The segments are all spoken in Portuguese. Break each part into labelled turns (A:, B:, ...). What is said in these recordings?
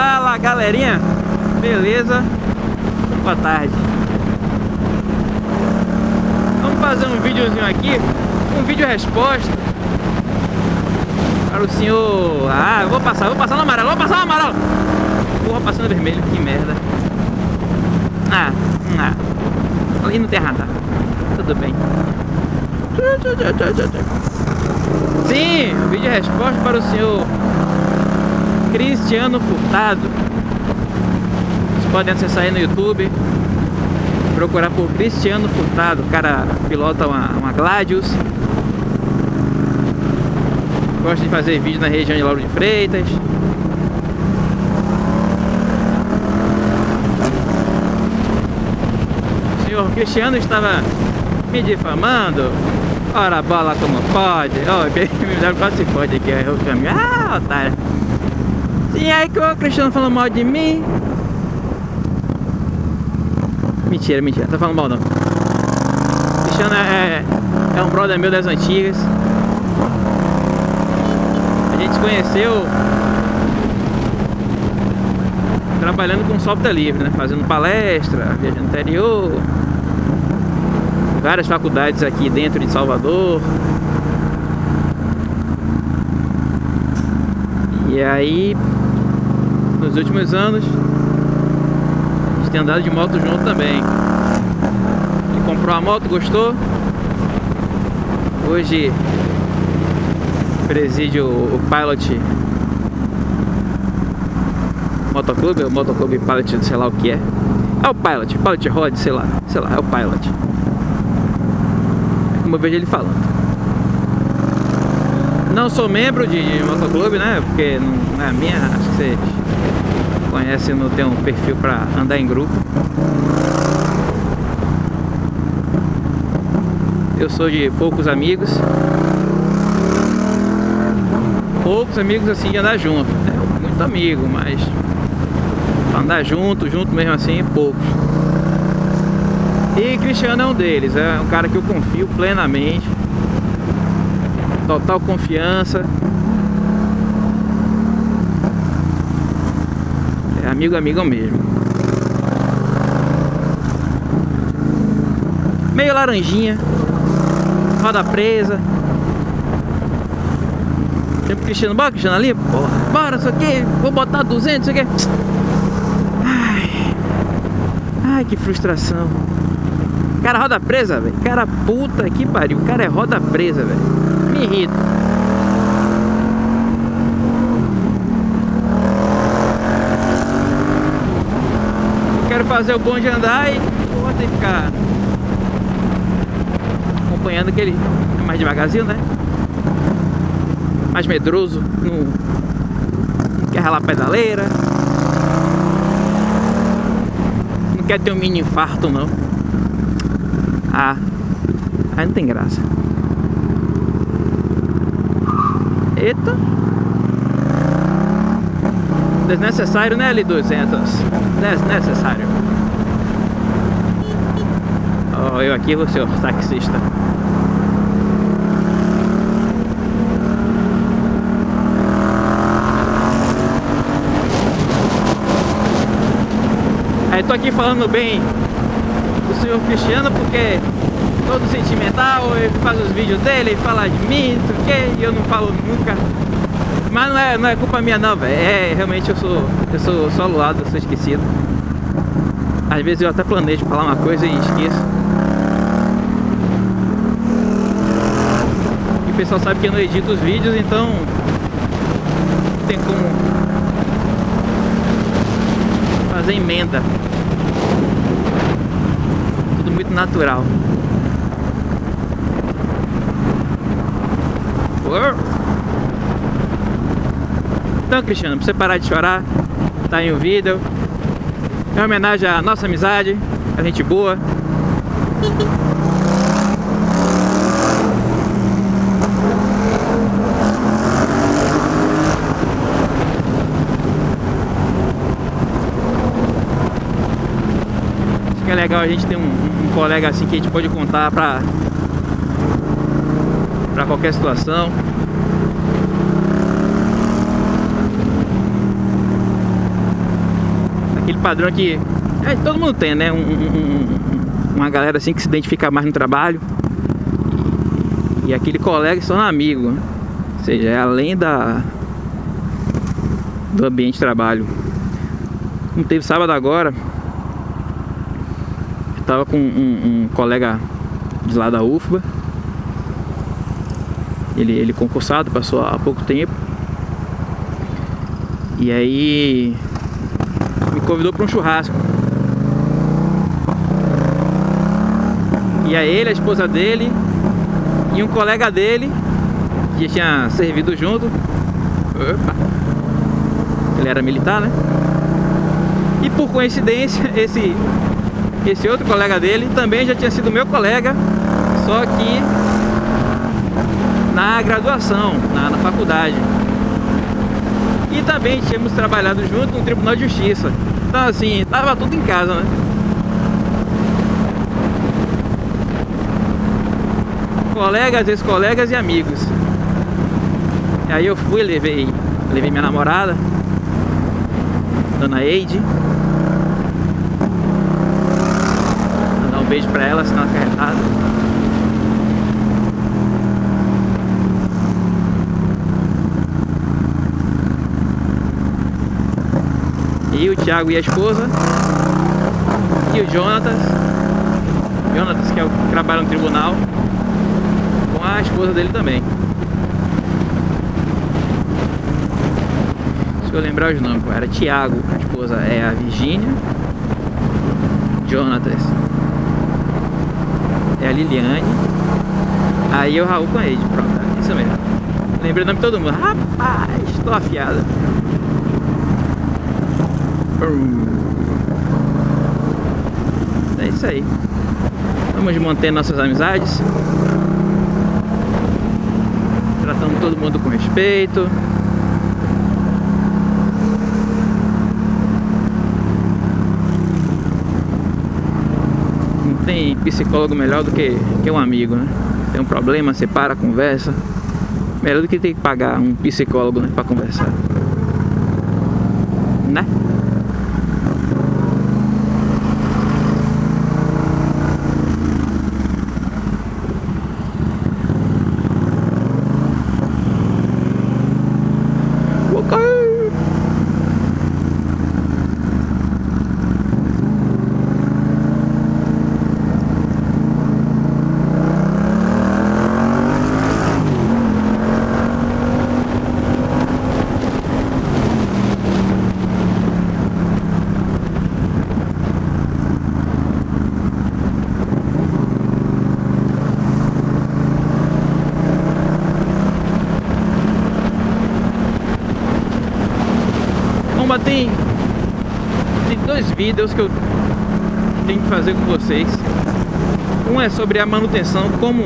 A: Fala galerinha, beleza? Boa tarde. Vamos fazer um videozinho aqui Um vídeo resposta. Para o senhor. Ah, eu vou passar, vou passar no amarelo, vou passar no amarelo. Porra, passando vermelho, que merda. Ah, ah. Ali não tem radar. Tudo bem. Sim, vídeo resposta para o senhor Cristiano Furtado. Vocês podem acessar aí no YouTube. Procurar por Cristiano Furtado. O cara pilota uma, uma Gladius. Gosta de fazer vídeo na região de Lauro de Freitas. O senhor Cristiano estava me difamando. Ora bola como pode. Oh, me quase se fode aqui. o caminho. Ah, otário. E aí que o Cristiano falou mal de mim. Mentira, mentira, tá falando mal não. Cristiano é, é um brother meu das antigas. A gente se conheceu trabalhando com software livre, né? Fazendo palestra, viajando interior. Várias faculdades aqui dentro de Salvador. E aí nos últimos anos a gente tem andado de moto junto também. Ele comprou a moto, gostou? Hoje preside o, o Pilot Motoclube, o Motoclube Pilot, sei lá o que é. É o Pilot, Pilot Rod, sei lá, sei lá, é o Pilot. É como eu vejo ele falando. Não sou membro de, de motoclube, né? Porque não é minha, acho que vocês conhecem, não tem um perfil para andar em grupo. Eu sou de poucos amigos. Poucos amigos assim de andar junto. Né? Muito amigo, mas andar junto, junto mesmo assim, poucos. E Cristiano é um deles, é um cara que eu confio plenamente total confiança. Amigo, amigo mesmo. Meio laranjinha, roda presa. Sempre Cristiano, bora Cristiano ali, porra, bora, isso aqui, vou botar 200, isso aqui. Ai, ai que frustração. Cara, roda presa, velho. Cara, puta que pariu. O cara é roda presa, velho me irrita. Fazer o bom de andar e ter que ficar acompanhando aquele é mais devagarzinho, né? Mais medroso, não quer ralar pedaleira. Não quer ter um mini infarto não. Ah, aí não tem graça. Eita. Desnecessário, né, L200? Desnecessário. Oh, eu aqui o taxista. Aí tô aqui falando bem do senhor Cristiano porque todo sentimental, ele faz os vídeos dele, ele fala de mim, não sei o que, e eu não falo nunca. Mas não é, não é culpa minha não, velho. É, realmente eu sou, eu sou só lado, eu sou esquecido. Às vezes eu até planejo falar uma coisa e esqueço. E o pessoal sabe que eu não edito os vídeos, então não tem como fazer emenda. Tudo muito natural. Então, Cristiano, pra você parar de chorar, tá aí o vídeo. É uma homenagem à nossa amizade, a gente boa. Acho que é legal a gente ter um, um colega assim que a gente pode contar pra para qualquer situação. aquele padrão que é, todo mundo tem, né? Um, um, uma galera assim que se identifica mais no trabalho. E, aquele colega são amigo. Né? Ou seja, é além da, do ambiente de trabalho. Não teve sábado agora. Eu tava com um, um colega de lá da UFBA. Ele, ele concursado, passou há pouco tempo. E aí me convidou para um churrasco. E aí ele, a esposa dele e um colega dele que tinha servido junto. Opa. Ele era militar, né? E por coincidência, esse, esse outro colega dele também já tinha sido meu colega, só que na graduação, na, na faculdade. E também tínhamos trabalhado junto no Tribunal de Justiça. Então assim, tava tudo em casa, né? Colegas, ex-colegas e amigos. E aí eu fui, levei, levei minha namorada, Dona Eide. Vou um beijo pra ela, senão ela fica retada. E o Thiago e a esposa. E o Jonatas. Jonatas que é o que trabalha no tribunal. Com a esposa dele também. Deixa eu lembrar os nomes, era Tiago, a esposa é a Virgínia, Jonatas é a Liliane, aí o Raul com a Ed, pronto, é isso mesmo. Lembrei o nome de todo mundo, rapaz, estou afiada. É isso aí. Vamos manter nossas amizades. Tratando todo mundo com respeito. tem psicólogo melhor do que, que um amigo, né? Tem um problema, você para, conversa. Melhor do que ter que pagar um psicólogo né, para conversar. Né? tem, vídeos que eu tenho que fazer com vocês. Um é sobre a manutenção, como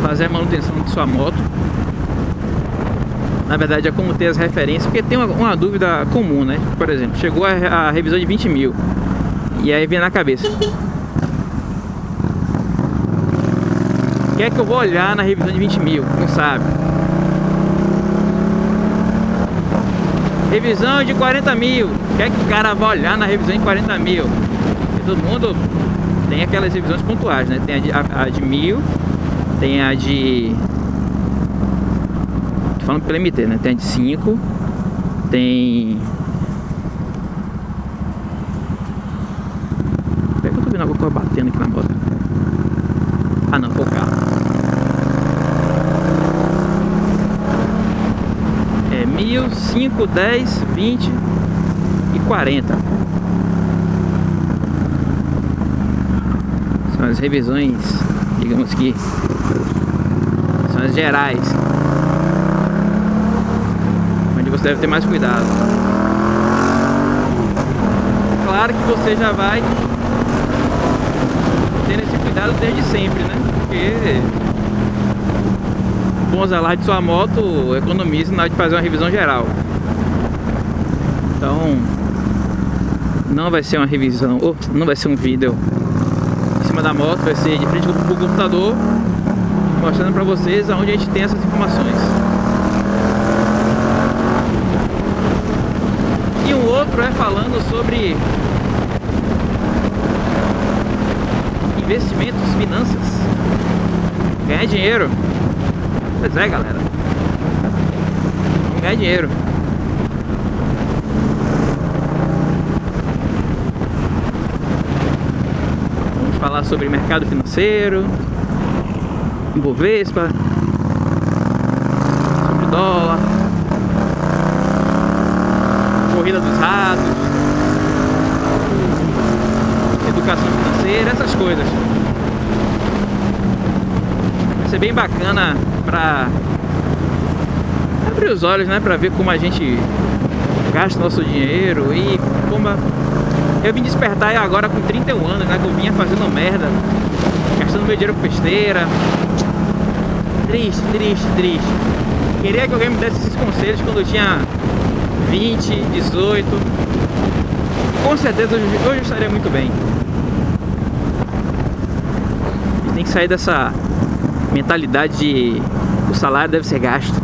A: fazer a manutenção de sua moto. Na verdade é como ter as referências, porque tem uma, uma dúvida comum, né? Por exemplo, chegou a, a revisão de 20 mil e aí vem na cabeça. O que é que eu vou olhar na revisão de 20 mil? Não sabe. Revisão de 40 mil. Que é que o cara vai olhar na revisão de 40 mil? Todo mundo tem aquelas revisões pontuais, né? Tem a de, a, a de mil, tem a de. Tô falando pelo MT, né? Tem a de 5, tem. Por que eu tô vendo alguma coisa batendo aqui na moto? Ah não, foi o carro. 1000, 5, 10, 20 e 40. São as revisões, digamos que são as gerais. Onde você deve ter mais cuidado. Claro que você já vai ter esse cuidado desde sempre, né? Porque bons alardes de sua moto, economize na hora de fazer uma revisão geral. Então, não vai ser uma revisão, ou não vai ser um vídeo em cima da moto, vai ser de frente com o computador, mostrando para vocês aonde a gente tem essas informações. E um outro é falando sobre investimentos, finanças, ganhar dinheiro. Pois é, galera. Vamos ganhar dinheiro. Vamos falar sobre mercado financeiro, Ibovespa, sobre dólar, corrida dos ratos, educação financeira, essas coisas. Vai ser bem bacana pra abrir os olhos, né? Pra ver como a gente gasta nosso dinheiro e como a... eu vim despertar agora com 31 anos, né? Que eu vinha fazendo merda, gastando meu dinheiro com besteira. Triste, triste, triste. Queria que alguém me desse esses conselhos quando eu tinha 20, 18. Com certeza hoje, hoje eu estaria muito bem. Tem que sair dessa mentalidade de o salário deve ser gasto.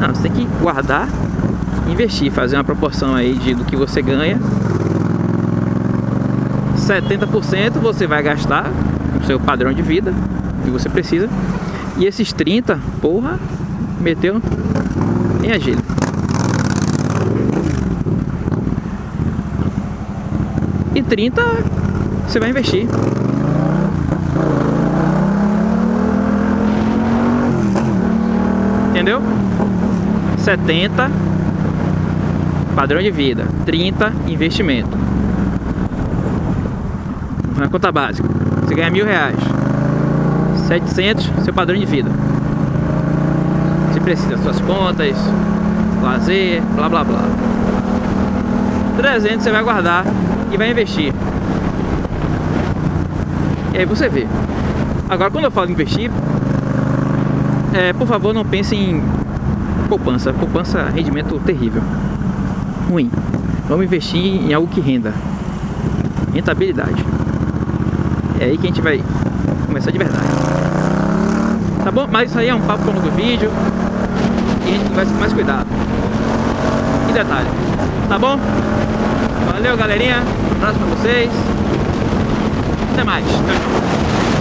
A: Não, você tem que guardar investir, fazer uma proporção aí de, do que você ganha. 70% você vai gastar no seu padrão de vida que você precisa. E esses 30, porra, meteu em agilho. E 30 você vai investir. Entendeu? 70 padrão de vida, 30 investimento. Na conta básica, você ganha mil reais, 700 seu padrão de vida. Você precisa das suas contas, lazer, blá blá blá. 300 você vai guardar e vai investir. E aí você vê. Agora, quando eu falo investir, é, por favor, não pense em poupança. Poupança, rendimento terrível. Ruim. Vamos investir em algo que renda. Rentabilidade. É aí que a gente vai começar de verdade. Tá bom? Mas isso aí é um papo longo do vídeo. E a gente conversa com mais cuidado. E detalhe. Tá bom? Valeu, galerinha. Um abraço pra vocês. Até mais. Tchau, tchau.